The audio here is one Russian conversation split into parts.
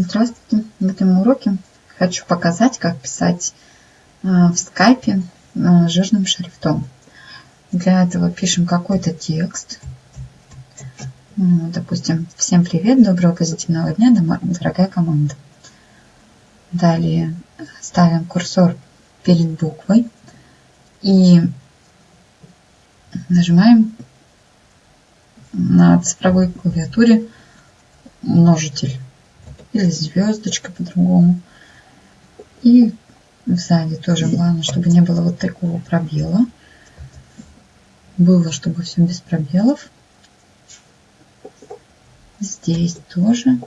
Здравствуйте! В этом уроке хочу показать, как писать э, в скайпе э, жирным шрифтом. Для этого пишем какой-то текст. Допустим, всем привет, доброго позитивного дня, дорогая команда. Далее ставим курсор перед буквой и нажимаем на цифровой клавиатуре множитель или звездочка по-другому. И сзади тоже главное, чтобы не было вот такого пробела. Было, чтобы все без пробелов. Здесь тоже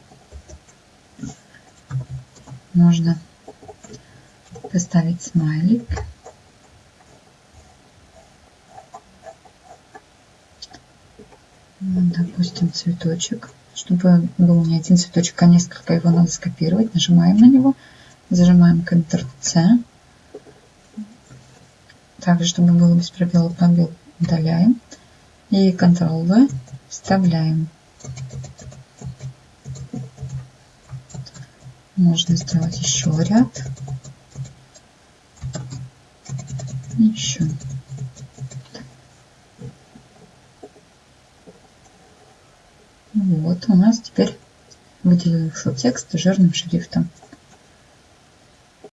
можно поставить смайлик. допустим, цветочек. Чтобы был не один цветочек, а несколько, его надо скопировать. Нажимаем на него, зажимаем Ctrl-C. Также, чтобы было без пробела, пробел удаляем. И Ctrl-V вставляем. Можно сделать еще ряд. Еще. Вот у нас теперь выделился текст жирным шрифтом.